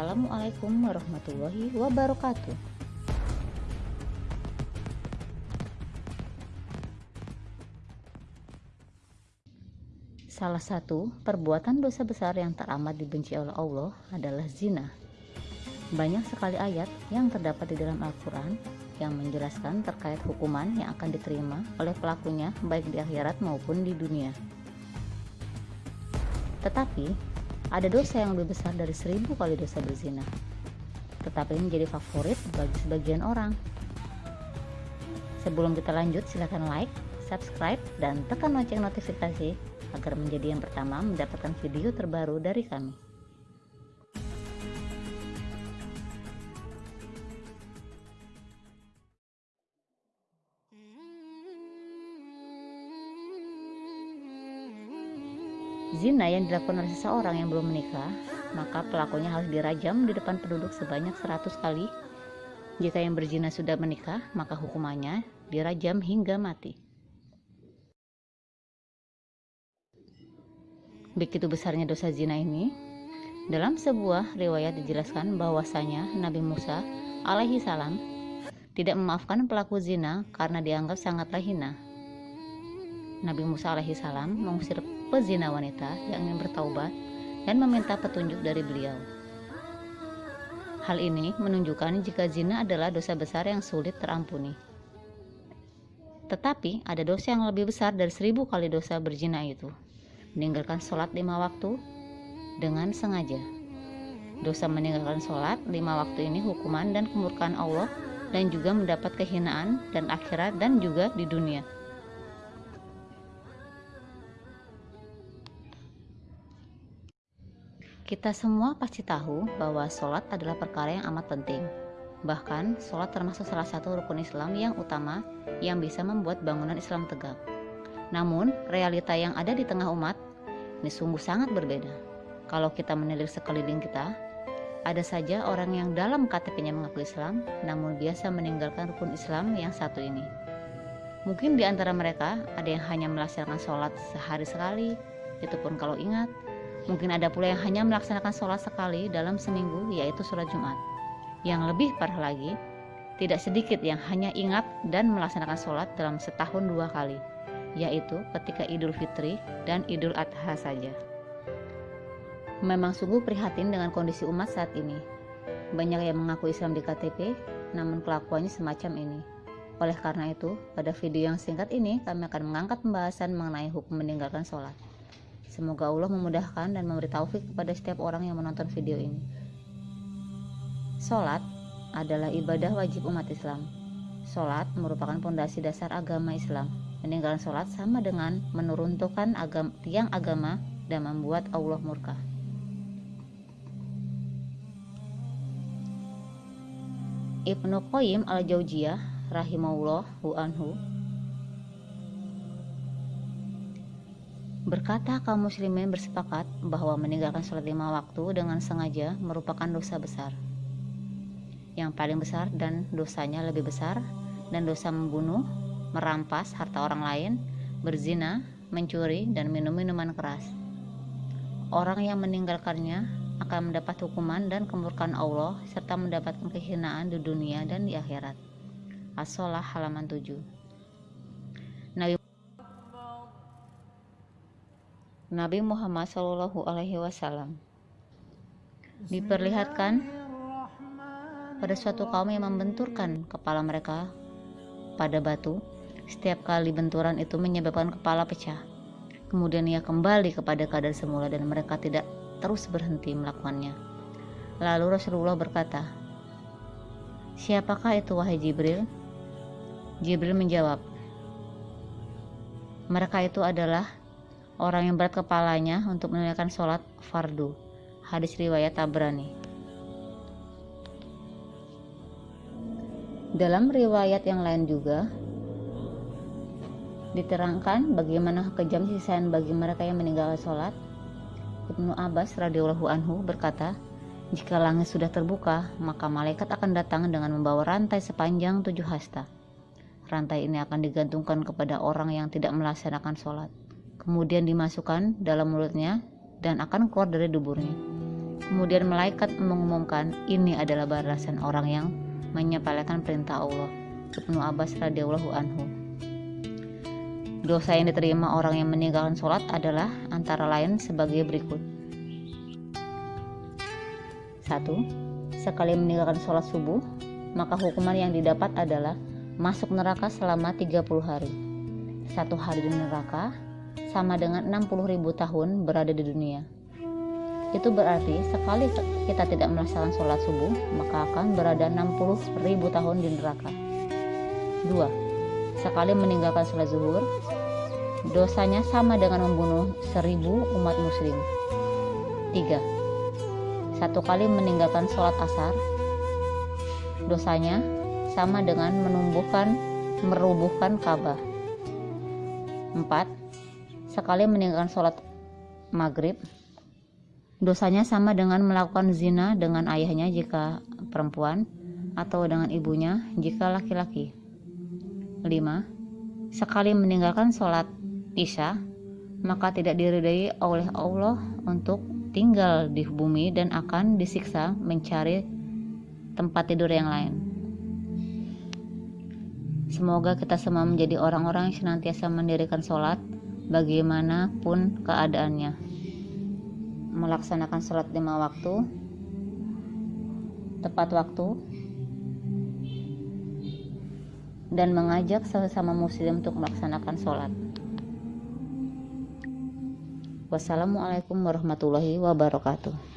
Assalamualaikum warahmatullahi wabarakatuh. Salah satu perbuatan dosa besar yang teramat dibenci oleh Allah adalah zina. Banyak sekali ayat yang terdapat di dalam Al-Quran yang menjelaskan terkait hukuman yang akan diterima oleh pelakunya baik di akhirat maupun di dunia. Tetapi ada dosa yang lebih besar dari seribu kali dosa berzina. Tetapi ini menjadi favorit bagi sebagian orang. Sebelum kita lanjut, silahkan like, subscribe, dan tekan lonceng notifikasi agar menjadi yang pertama mendapatkan video terbaru dari kami. Zina yang dilakukan oleh seseorang yang belum menikah, maka pelakunya harus dirajam di depan penduduk sebanyak 100 kali. Jika yang berzina sudah menikah, maka hukumannya dirajam hingga mati. Begitu besarnya dosa zina ini, dalam sebuah riwayat dijelaskan bahwasanya Nabi Musa alaihi salam tidak memaafkan pelaku zina karena dianggap sangatlah hina. Nabi Musa alaihi salam mengusir pezina wanita yang ingin bertaubat dan meminta petunjuk dari beliau. Hal ini menunjukkan jika zina adalah dosa besar yang sulit terampuni. Tetapi ada dosa yang lebih besar dari seribu kali dosa berzina itu. Meninggalkan sholat lima waktu dengan sengaja. Dosa meninggalkan sholat lima waktu ini hukuman dan kemurkaan Allah dan juga mendapat kehinaan dan akhirat dan juga di dunia. Kita semua pasti tahu bahwa sholat adalah perkara yang amat penting. Bahkan, sholat termasuk salah satu rukun Islam yang utama yang bisa membuat bangunan Islam tegak. Namun, realita yang ada di tengah umat ini sungguh sangat berbeda. Kalau kita menilik sekeliling kita, ada saja orang yang dalam KTP-nya mengaku Islam, namun biasa meninggalkan rukun Islam yang satu ini. Mungkin di antara mereka ada yang hanya melaksanakan sholat sehari sekali, itu pun kalau ingat, Mungkin ada pula yang hanya melaksanakan sholat sekali dalam seminggu, yaitu sholat Jumat. Yang lebih parah lagi, tidak sedikit yang hanya ingat dan melaksanakan sholat dalam setahun dua kali, yaitu ketika Idul Fitri dan Idul Adha saja. Memang sungguh prihatin dengan kondisi umat saat ini. Banyak yang mengaku Islam di KTP, namun kelakuannya semacam ini. Oleh karena itu, pada video yang singkat ini kami akan mengangkat pembahasan mengenai hukum meninggalkan sholat. Semoga Allah memudahkan dan memberi taufik kepada setiap orang yang menonton video ini. Salat adalah ibadah wajib umat Islam. Salat merupakan pondasi dasar agama Islam. Meninggalkan salat sama dengan menuruntukan agam, tiang agama dan membuat Allah murka. Ibnu Qayyim al-Jauziyah rahimahullah anhu Berkata kaum muslimin bersepakat bahwa meninggalkan sholat lima waktu dengan sengaja merupakan dosa besar. Yang paling besar dan dosanya lebih besar dan dosa membunuh, merampas harta orang lain, berzina, mencuri, dan minum minuman keras. Orang yang meninggalkannya akan mendapat hukuman dan kemurkaan Allah serta mendapatkan kehinaan di dunia dan di akhirat. As-Solah halaman 7 Nabi Muhammad Shallallahu Alaihi Wasallam diperlihatkan pada suatu kaum yang membenturkan kepala mereka pada batu. Setiap kali benturan itu menyebabkan kepala pecah. Kemudian ia kembali kepada keadaan semula dan mereka tidak terus berhenti melakukannya. Lalu Rasulullah berkata, Siapakah itu wahai Jibril? Jibril menjawab, Mereka itu adalah orang yang berat kepalanya untuk menunaikan sholat fardu. Hadis riwayat Tabrani. Dalam riwayat yang lain juga diterangkan bagaimana kejam sisaan bagi mereka yang meninggalkan sholat. Ibnu Abbas radhiyallahu anhu berkata, jika langit sudah terbuka, maka malaikat akan datang dengan membawa rantai sepanjang tujuh hasta. Rantai ini akan digantungkan kepada orang yang tidak melaksanakan sholat kemudian dimasukkan dalam mulutnya dan akan keluar dari duburnya. Kemudian malaikat mengumumkan ini adalah balasan orang yang menyepelekan perintah Allah. Ibnu Abbas radhiyallahu anhu. Dosa yang diterima orang yang meninggalkan sholat adalah antara lain sebagai berikut. 1. Sekali meninggalkan sholat subuh, maka hukuman yang didapat adalah masuk neraka selama 30 hari. Satu hari di neraka sama dengan 60 ribu tahun berada di dunia. Itu berarti sekali kita tidak melaksanakan sholat subuh, maka akan berada 60 ribu tahun di neraka. 2. Sekali meninggalkan sholat zuhur, dosanya sama dengan membunuh seribu umat muslim. 3. Satu kali meninggalkan sholat asar, dosanya sama dengan menumbuhkan merubuhkan Ka'bah. 4. Sekali meninggalkan sholat maghrib, dosanya sama dengan melakukan zina dengan ayahnya jika perempuan atau dengan ibunya jika laki-laki. 5. Sekali meninggalkan sholat isya, maka tidak diridai oleh Allah untuk tinggal di bumi dan akan disiksa mencari tempat tidur yang lain. Semoga kita semua menjadi orang-orang yang senantiasa mendirikan sholat bagaimanapun keadaannya. Melaksanakan sholat lima waktu, tepat waktu, dan mengajak sesama muslim untuk melaksanakan sholat. Wassalamualaikum warahmatullahi wabarakatuh.